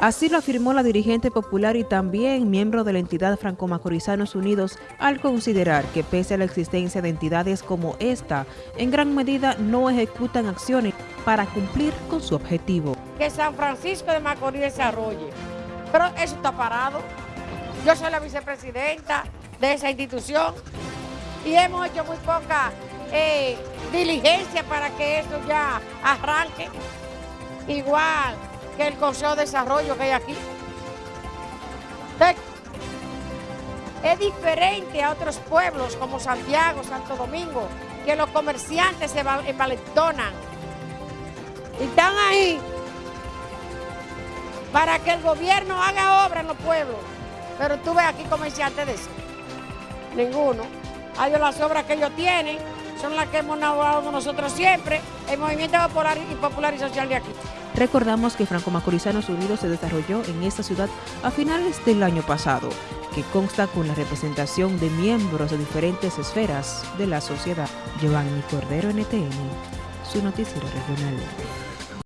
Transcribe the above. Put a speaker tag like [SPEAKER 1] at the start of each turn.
[SPEAKER 1] Así lo afirmó la dirigente popular y también miembro de la entidad Franco-Macorizanos Unidos al considerar que pese a la existencia de entidades como esta, en gran medida no ejecutan acciones para cumplir con su objetivo.
[SPEAKER 2] Que San Francisco de Macorís desarrolle, pero eso está parado. Yo soy la vicepresidenta de esa institución y hemos hecho muy poca eh, diligencia para que esto ya arranque. Igual que el Consejo de Desarrollo que hay aquí. Es diferente a otros pueblos como Santiago, Santo Domingo, que los comerciantes se envalentonan y están ahí para que el gobierno haga obra en los pueblos. Pero tú ves aquí comerciantes de eso. Ninguno. Hay las obras que ellos tienen, son las que hemos elaborado nosotros siempre, el movimiento y popular y social de aquí.
[SPEAKER 1] Recordamos que Franco Macorizanos Unidos se desarrolló en esta ciudad a finales del año pasado, que consta con la representación de miembros de diferentes esferas de la sociedad. Giovanni Cordero, NTN, su noticiero regional.